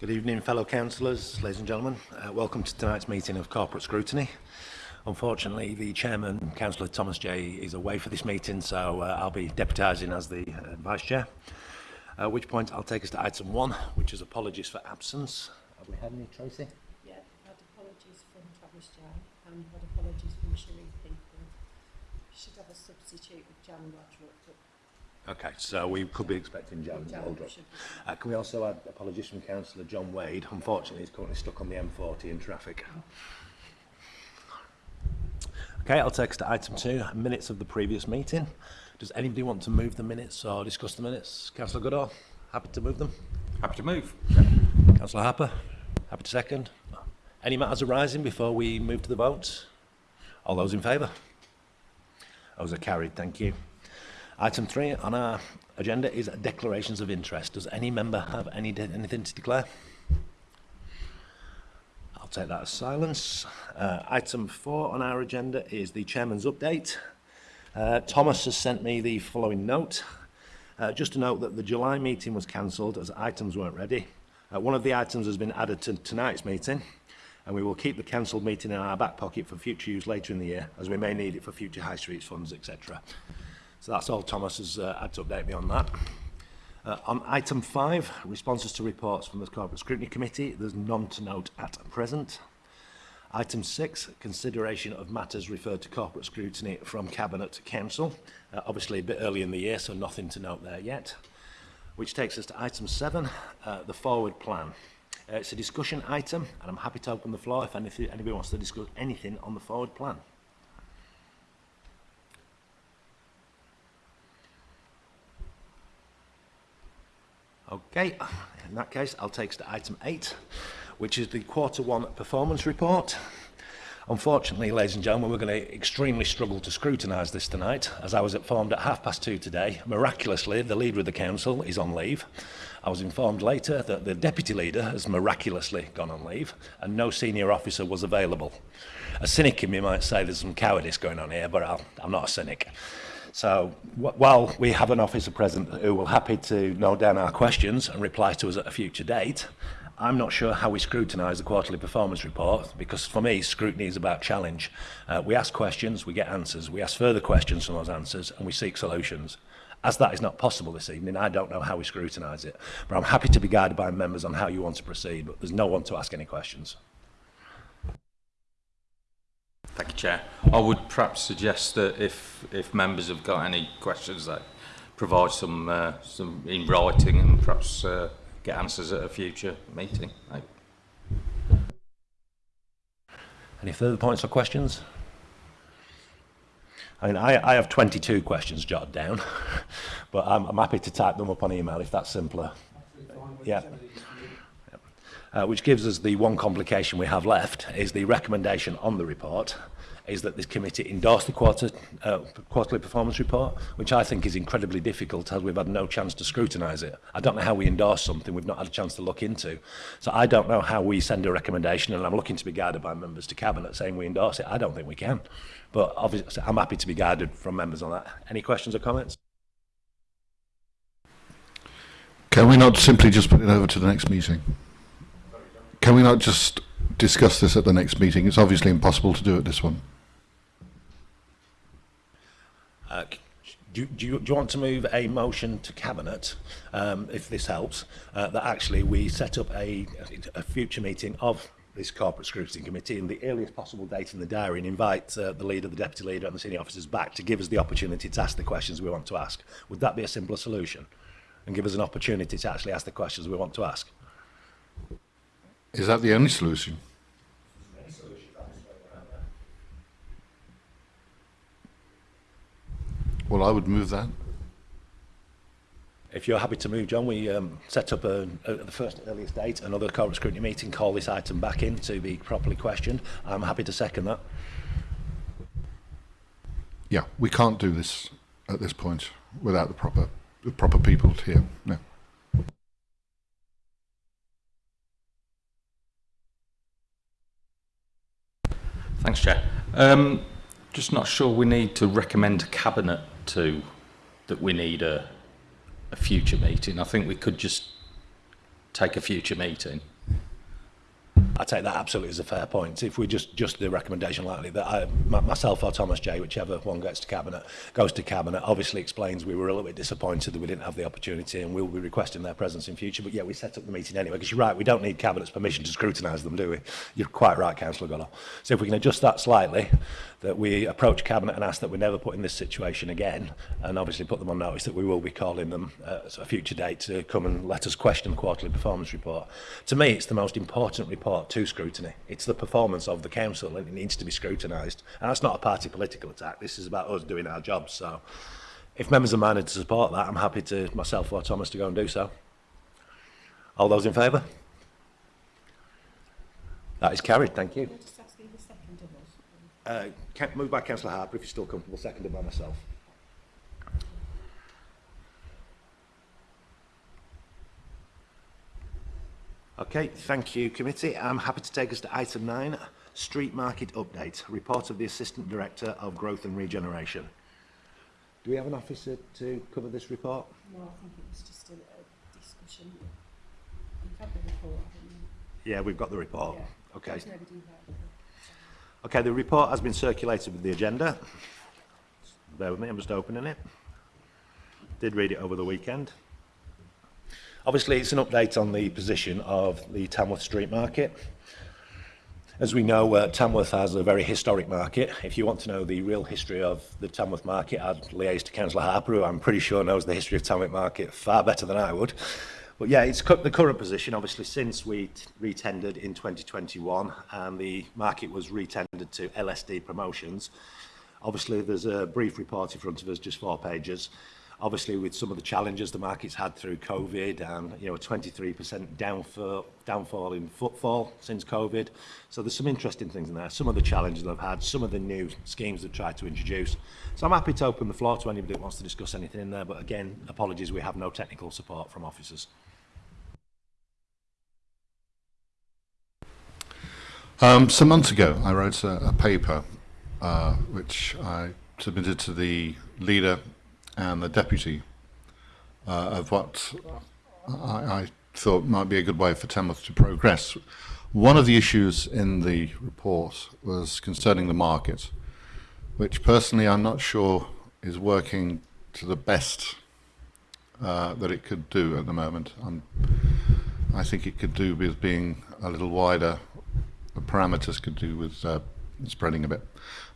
Good evening, fellow councillors, ladies and gentlemen. Uh, welcome to tonight's meeting of corporate scrutiny. Unfortunately, the chairman, Councillor Thomas J, is away for this meeting, so uh, I'll be deputising as the uh, vice chair. At which point, I'll take us to item one, which is apologies for absence. Have we had any, Tracy? Yeah, I've had apologies from Travis J and had apologies from Sheree People. Should have a substitute with Jan Roderick, but Okay, so we could be expecting Jan Waldrop. Uh, can we also add apologies from Councillor John Wade? Unfortunately, he's currently stuck on the M40 in traffic. Okay, I'll take us to item two, minutes of the previous meeting. Does anybody want to move the minutes or discuss the minutes? Councillor Goodall, happy to move them? Happy to move. Councillor Harper, happy to second. Any matters arising before we move to the vote? All those in favour? Those are carried, thank you. Item three on our agenda is declarations of interest. Does any member have any anything to declare? I'll take that as silence. Uh, item four on our agenda is the chairman's update. Uh, Thomas has sent me the following note. Uh, just to note that the July meeting was cancelled as items weren't ready. Uh, one of the items has been added to tonight's meeting and we will keep the cancelled meeting in our back pocket for future use later in the year as we may need it for future high streets funds etc. So that's all Thomas's uh, had to update me on that. Uh, on item five, responses to reports from the Corporate Scrutiny Committee, there's none to note at present. Item six, consideration of matters referred to corporate scrutiny from Cabinet to Council. Uh, obviously a bit early in the year, so nothing to note there yet. Which takes us to item seven, uh, the forward plan. Uh, it's a discussion item, and I'm happy to open the floor if anybody wants to discuss anything on the forward plan. Okay, in that case, I'll take us to item eight, which is the quarter one performance report. Unfortunately, ladies and gentlemen, we're going to extremely struggle to scrutinise this tonight, as I was informed at half past two today. Miraculously, the leader of the council is on leave. I was informed later that the deputy leader has miraculously gone on leave, and no senior officer was available. A cynic in me might say there's some cowardice going on here, but I'll, I'm not a cynic. So while we have an officer present who will happy to note down our questions and reply to us at a future date, I'm not sure how we scrutinise the quarterly performance report because for me scrutiny is about challenge. Uh, we ask questions, we get answers, we ask further questions from those answers and we seek solutions. As that is not possible this evening, I don't know how we scrutinise it, but I'm happy to be guided by members on how you want to proceed, but there's no one to ask any questions. Thank you, Chair. I would perhaps suggest that if if members have got any questions, that provide some uh, some in writing and perhaps uh, get answers at a future meeting. Right. Any further points or questions? I mean, I, I have 22 questions jotted down, but I'm, I'm happy to type them up on email if that's simpler. Yeah uh, which gives us the one complication we have left, is the recommendation on the report is that this committee endorse the quarter, uh, quarterly performance report, which I think is incredibly difficult as we've had no chance to scrutinise it. I don't know how we endorse something we've not had a chance to look into. So I don't know how we send a recommendation, and I'm looking to be guided by members to Cabinet saying we endorse it. I don't think we can. But obviously, I'm happy to be guided from members on that. Any questions or comments? Can we not simply just put it over to the next meeting? Can we not just discuss this at the next meeting? It's obviously impossible to do at this one. Uh, do, do, you, do you want to move a motion to Cabinet, um, if this helps, uh, that actually we set up a, a future meeting of this corporate scrutiny committee in the earliest possible date in the diary and invite uh, the leader, the deputy leader and the senior officers back to give us the opportunity to ask the questions we want to ask. Would that be a simpler solution? And give us an opportunity to actually ask the questions we want to ask? Is that the only solution? Well, I would move that. If you're happy to move, John, we um, set up a, a, at the first earliest date another corporate scrutiny meeting, call this item back in to be properly questioned. I'm happy to second that. Yeah, we can't do this at this point without the proper the proper people here. No. Thanks, Chair. Um, just not sure we need to recommend a cabinet to that we need a, a future meeting. I think we could just take a future meeting. I take that absolutely as a fair point. If we just just the recommendation likely that I, myself or Thomas J, whichever one gets to cabinet, goes to cabinet, obviously explains we were a little bit disappointed that we didn't have the opportunity, and we'll be requesting their presence in future. But yeah, we set up the meeting anyway because you're right. We don't need cabinet's permission to scrutinise them, do we? You're quite right, Councillor Goller. So if we can adjust that slightly, that we approach cabinet and ask that we never put in this situation again, and obviously put them on notice that we will be calling them at a future date to come and let us question the quarterly performance report. To me, it's the most important report to scrutiny. It's the performance of the council and it needs to be scrutinised. And that's not a party political attack. This is about us doing our jobs. So if members are minded to support that, I'm happy to myself or Thomas to go and do so. All those in favour? That is carried. Thank you. Uh, moved by Councillor Harper, if you're still comfortable, seconded by myself. Okay, thank you, committee. I'm happy to take us to item nine, street market update, report of the Assistant Director of Growth and Regeneration. Do we have an officer to cover this report? No, I think it was just a, a discussion. You've had the report, haven't you? Yeah, we've got the report. Yeah. Okay. There's nobody there. Okay, the report has been circulated with the agenda. Bear with me, I'm just opening it. Did read it over the weekend. Obviously, it's an update on the position of the Tamworth Street Market. As we know, uh, Tamworth has a very historic market. If you want to know the real history of the Tamworth market, I'd liaise to Councillor Harper, who I'm pretty sure knows the history of Tamworth market far better than I would. But yeah, it's the current position, obviously, since we retendered in 2021 and the market was retendered to LSD promotions. Obviously, there's a brief report in front of us, just four pages, Obviously, with some of the challenges the market's had through COVID and, you know, a 23% downfall, downfall in footfall since COVID. So there's some interesting things in there. Some of the challenges they've had, some of the new schemes they've tried to introduce. So I'm happy to open the floor to anybody that wants to discuss anything in there. But again, apologies, we have no technical support from officers. Um, some months ago, I wrote a, a paper uh, which I submitted to the leader and the deputy uh, of what I, I thought might be a good way for Tamworth to progress. One of the issues in the report was concerning the market, which personally I'm not sure is working to the best uh, that it could do at the moment. I'm, I think it could do with being a little wider the parameters could do with uh, spreading a bit.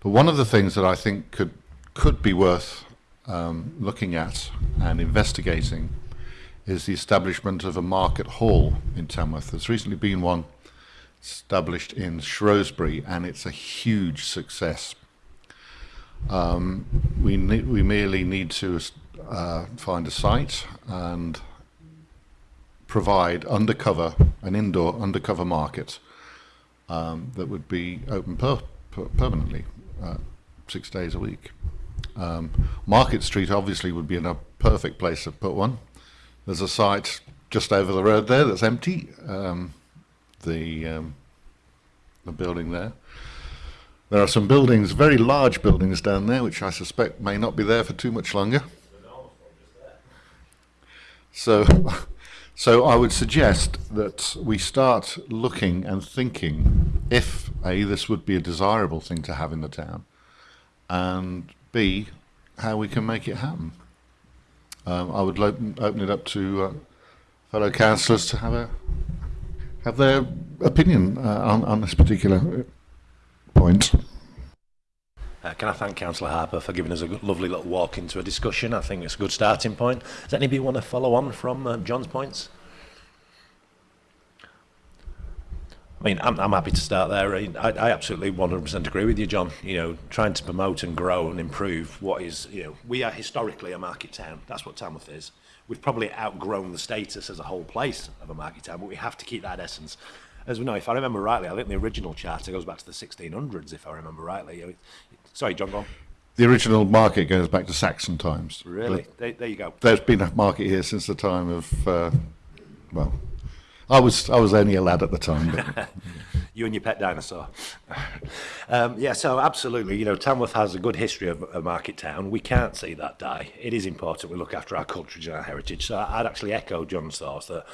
But one of the things that I think could could be worth um, looking at and investigating is the establishment of a market hall in Tamworth. There's recently been one established in Shrewsbury, and it's a huge success. Um, we we merely need to uh, find a site and provide undercover an indoor undercover market um, that would be open per, per, permanently, uh, six days a week. Um, Market Street obviously would be in a perfect place to put one. There's a site just over the road there that's empty. Um, the um, the building there. There are some buildings, very large buildings down there, which I suspect may not be there for too much longer. So, so I would suggest that we start looking and thinking if A, this would be a desirable thing to have in the town, and B, how we can make it happen. Um, I would open, open it up to uh, fellow councillors to have a have their opinion uh, on, on this particular point. Uh, can I thank Councillor Harper for giving us a good, lovely little walk into a discussion? I think it's a good starting point. Does anybody want to follow on from uh, John's points? I mean, I'm, I'm happy to start there. I, I absolutely 100% agree with you, John. You know, trying to promote and grow and improve what is, you know, we are historically a market town. That's what Tamworth is. We've probably outgrown the status as a whole place of a market town, but we have to keep that essence. As we know, if I remember rightly, I think the original charter goes back to the 1600s, if I remember rightly. Sorry, John, go on. The original market goes back to Saxon times. Really? There, there you go. There's been a market here since the time of, uh, well, I was I was only a lad at the time. But. you and your pet dinosaur. um, yeah, so absolutely, you know, Tamworth has a good history of a market town. We can't see that die. It is important we look after our culture and our heritage. So I'd actually echo John's thoughts that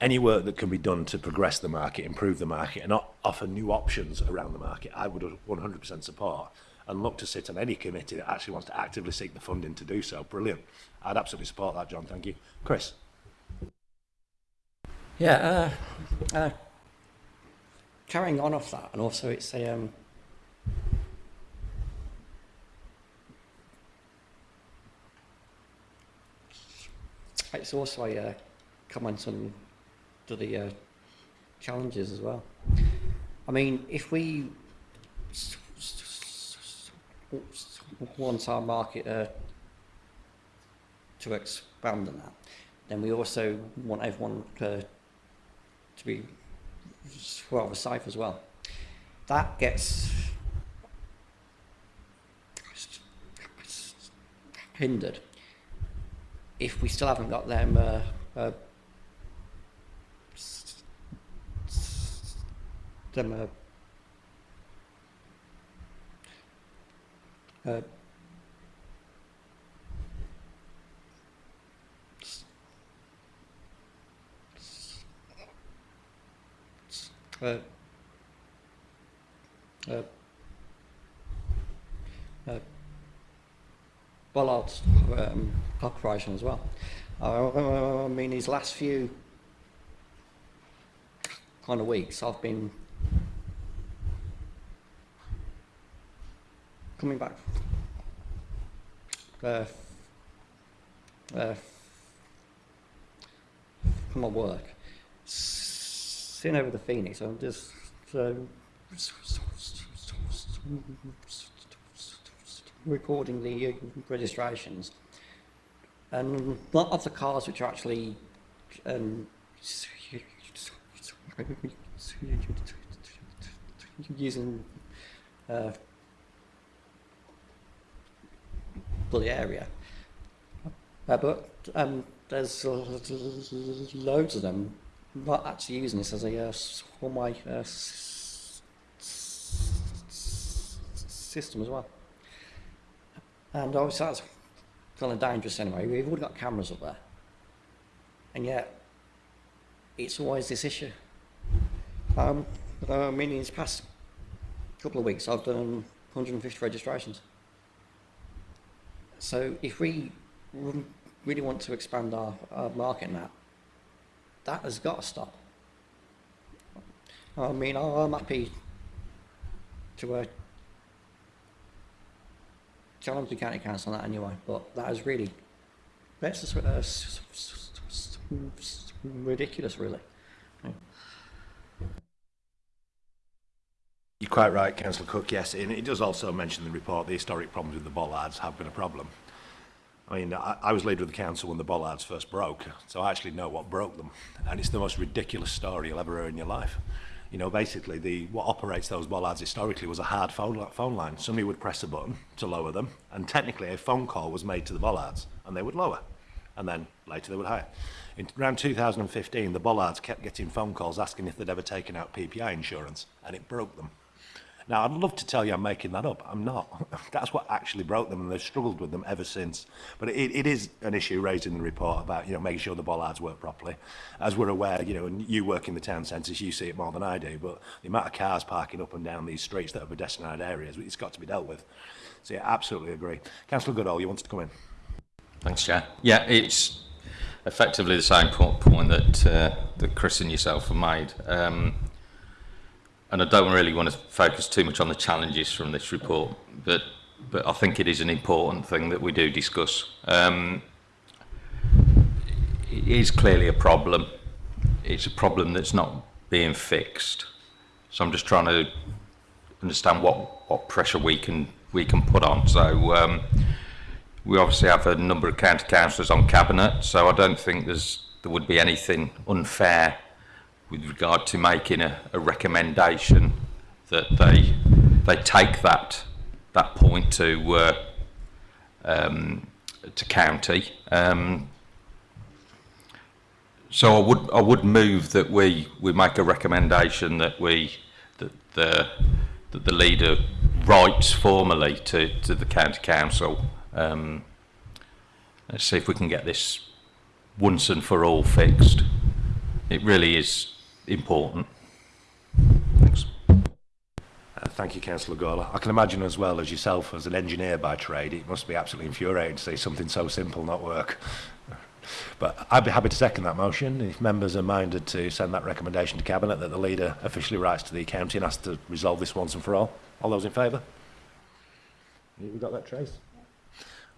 any work that can be done to progress the market, improve the market, and offer new options around the market, I would 100% support and look to sit on any committee that actually wants to actively seek the funding to do so. Brilliant. I'd absolutely support that, John. Thank you. Chris? Yeah, uh, uh, carrying on off that, and also it's a um, it's also a uh, comment on to the uh, challenges as well. I mean, if we want our market uh, to expand on that, then we also want everyone uh, to be rather safe as well. That gets hindered if we still haven't got them uh, uh, them uh, uh, Bollard's um, operation as well. I mean, these last few kind of weeks, I've been coming back uh, uh, from my work, s- sitting over the Phoenix, I'm just recording the registrations. And a lot of the cars which are actually um, using uh, the area. Uh, but um, there's loads of them not actually using this as a uh, for my uh, system as well. And obviously that's kind of dangerous anyway. We've already got cameras up there. And yet, it's always this issue. Um, I mean, in these past couple of weeks, I've done 150 registrations. So if we really want to expand our, our market now, has got to stop. I mean, I'm happy to uh, challenge the county council on that anyway, but that is really, that's just, uh, ridiculous, really. You're quite right, Councillor Cook, yes. And it does also mention in the report the historic problems with the bollards have been a problem. I mean, I, I was leader of the council when the bollards first broke, so I actually know what broke them. And it's the most ridiculous story you'll ever hear in your life. You know, basically, the what operates those bollards historically was a hard phone, phone line. Somebody would press a button to lower them, and technically a phone call was made to the bollards, and they would lower. And then later they would hire. In around 2015, the bollards kept getting phone calls asking if they'd ever taken out PPI insurance, and it broke them. Now, I'd love to tell you I'm making that up. I'm not. That's what actually broke them, and they've struggled with them ever since. But it, it is an issue raised in the report about, you know, making sure the bollards work properly. As we're aware, you know, and you work in the town centres, you see it more than I do, but the amount of cars parking up and down these streets that are pedestrianised areas, it's got to be dealt with. So, yeah, absolutely agree. Councillor Goodall, you wanted to come in? Thanks, Chair. Yeah, it's effectively the same point, point that, uh, that Chris and yourself have made. Um, and I don't really want to focus too much on the challenges from this report, but but I think it is an important thing that we do discuss. Um, it is clearly a problem. It's a problem that's not being fixed. So I'm just trying to understand what, what pressure we can we can put on. So um, we obviously have a number of county councillors on cabinet, so I don't think there's there would be anything unfair with regard to making a, a recommendation that they they take that that point to uh, um, to county. Um, so I would I would move that we we make a recommendation that we that the that the leader writes formally to, to the county council. Um, let's see if we can get this once and for all fixed. It really is important. Thanks. Uh, thank you, Councillor Gola. I can imagine as well as yourself, as an engineer by trade, it must be absolutely infuriating to see something so simple not work. But I'd be happy to second that motion. If members are minded to send that recommendation to Cabinet that the leader officially writes to the county and asks to resolve this once and for all. All those in favour? We've got that, Trace.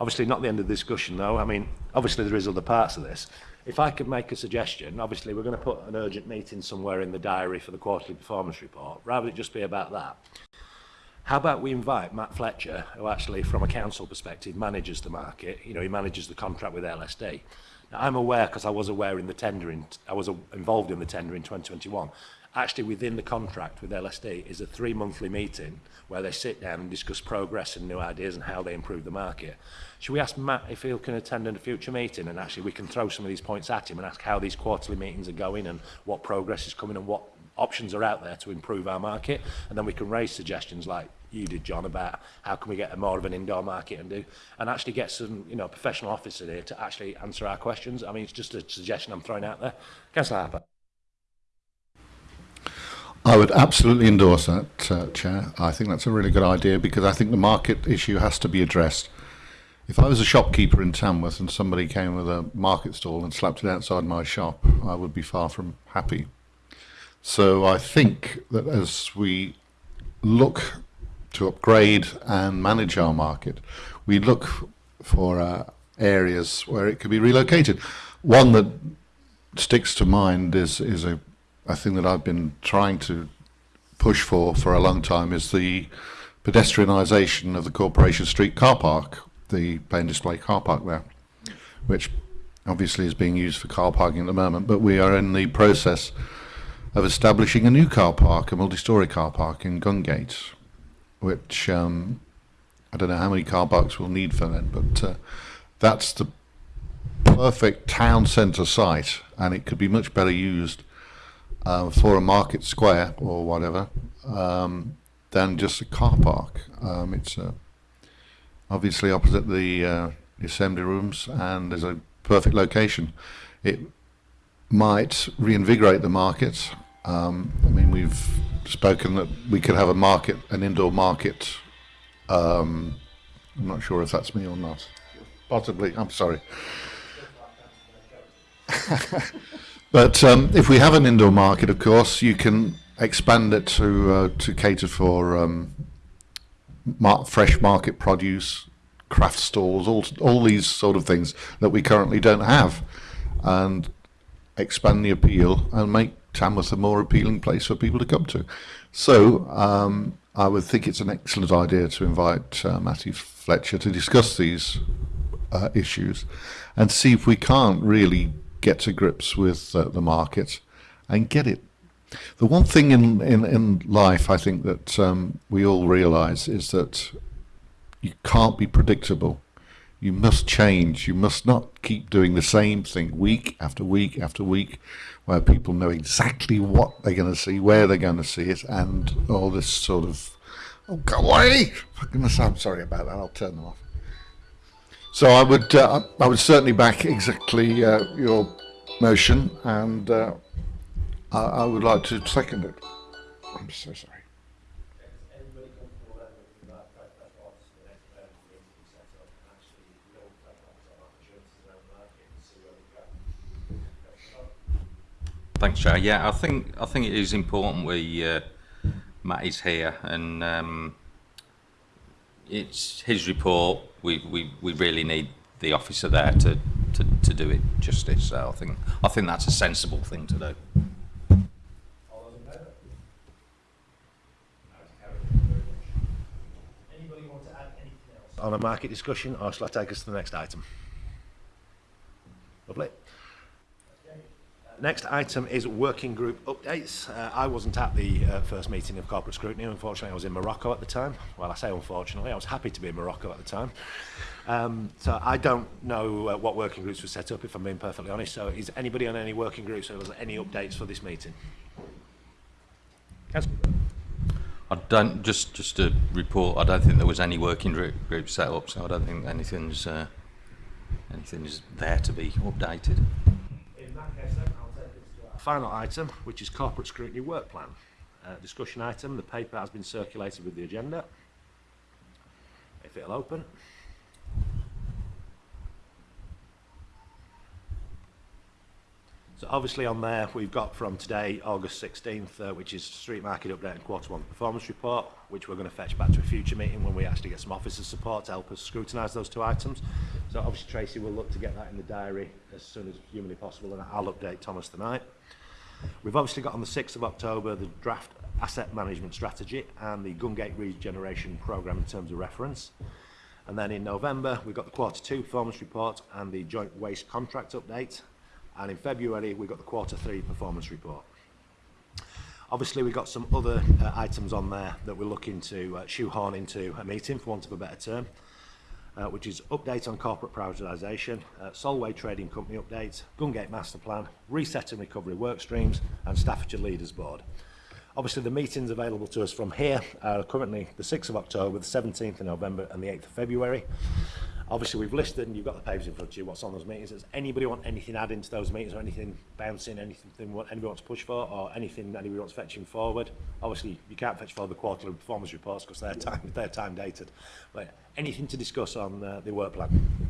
Obviously, not the end of the discussion, though. I mean, obviously, there is other parts of this. If I could make a suggestion, obviously, we're going to put an urgent meeting somewhere in the diary for the quarterly performance report. Rather than it just be about that, how about we invite Matt Fletcher, who actually, from a council perspective, manages the market. You know, he manages the contract with LSD. Now, I'm aware, because I was aware in the tendering, I was involved in the tender in 2021, actually within the contract with LSD is a three monthly meeting where they sit down and discuss progress and new ideas and how they improve the market. Should we ask Matt if he can attend in a future meeting and actually we can throw some of these points at him and ask how these quarterly meetings are going and what progress is coming and what options are out there to improve our market? And then we can raise suggestions like you did John about how can we get a more of an indoor market and do and actually get some you know professional officer here to actually answer our questions. I mean it's just a suggestion I'm throwing out there. Councillor Harper. I would absolutely endorse that, uh, Chair. I think that's a really good idea because I think the market issue has to be addressed. If I was a shopkeeper in Tamworth and somebody came with a market stall and slapped it outside my shop, I would be far from happy. So I think that as we look to upgrade and manage our market, we look for uh, areas where it could be relocated. One that sticks to mind is is a a thing that I've been trying to push for for a long time is the pedestrianisation of the Corporation Street car park, the plain display car park there, which obviously is being used for car parking at the moment, but we are in the process of establishing a new car park, a multi-storey car park in Gungate, which um, I don't know how many car parks we'll need for then, but uh, that's the perfect town centre site, and it could be much better used uh, for a market square or whatever um, than just a car park. Um, it's uh, obviously opposite the uh, assembly rooms and there's a perfect location. It might reinvigorate the market. Um, I mean, we've spoken that we could have a market, an indoor market. Um, I'm not sure if that's me or not. Possibly. I'm sorry. But um, if we have an indoor market, of course, you can expand it to uh, to cater for um, mar fresh market produce, craft stalls, all all these sort of things that we currently don't have, and expand the appeal and make Tamworth a more appealing place for people to come to. So um, I would think it's an excellent idea to invite uh, Fletcher to discuss these uh, issues and see if we can't really get to grips with uh, the market and get it. The one thing in, in, in life I think that um, we all realize is that you can't be predictable. You must change. You must not keep doing the same thing week after week after week where people know exactly what they're going to see, where they're going to see it, and all this sort of, oh, go away! For goodness, I'm sorry about that. I'll turn them off. So I would, uh, I would certainly back exactly uh, your motion, and uh, I, I would like to second it. I'm so sorry. Thanks, Chair. Yeah, I think I think it is important we uh, Matt is here and um, it's his report. We, we we really need the officer there to, to, to do it justice. So I think I think that's a sensible thing to do. on a market discussion or shall I take us to the next item? Lovely. next item is working group updates. Uh, I wasn't at the uh, first meeting of corporate scrutiny. Unfortunately, I was in Morocco at the time. Well, I say unfortunately, I was happy to be in Morocco at the time. Um, so I don't know uh, what working groups were set up, if I'm being perfectly honest. So is anybody on any working groups? Or was there any updates for this meeting? Councillor I don't just just to report. I don't think there was any working group, group set up, so I don't think anything's uh, anything is there to be updated final item, which is Corporate Scrutiny Work Plan. Uh, discussion item, the paper has been circulated with the agenda. If it'll open. So obviously on there we've got from today, August 16th, uh, which is street market update and quarter one performance report, which we're going to fetch back to a future meeting when we actually get some officers support to help us scrutinise those two items. So obviously Tracy will look to get that in the diary as soon as humanly possible and I'll update Thomas tonight. We've obviously got on the 6th of October the draft asset management strategy and the Gungate regeneration programme in terms of reference. And then in November, we've got the quarter two performance report and the joint waste contract update. And in February, we got the quarter three performance report. Obviously, we've got some other uh, items on there that we're looking to uh, shoehorn into a meeting, for want of a better term, uh, which is update on corporate privatisation, uh, Solway Trading Company update, Gungate Master Plan, reset and recovery work streams, and Staffordshire Leaders Board. Obviously, the meetings available to us from here are currently the 6th of October, the 17th of November, and the 8th of February. Obviously, we've listed and you've got the papers in front of you, what's on those meetings. Does anybody want anything adding to those meetings or anything bouncing, anything what anybody wants to push for or anything anybody wants fetching forward? Obviously, you can't fetch forward the quarterly performance reports because they're time, they're time dated. But anything to discuss on uh, the work plan?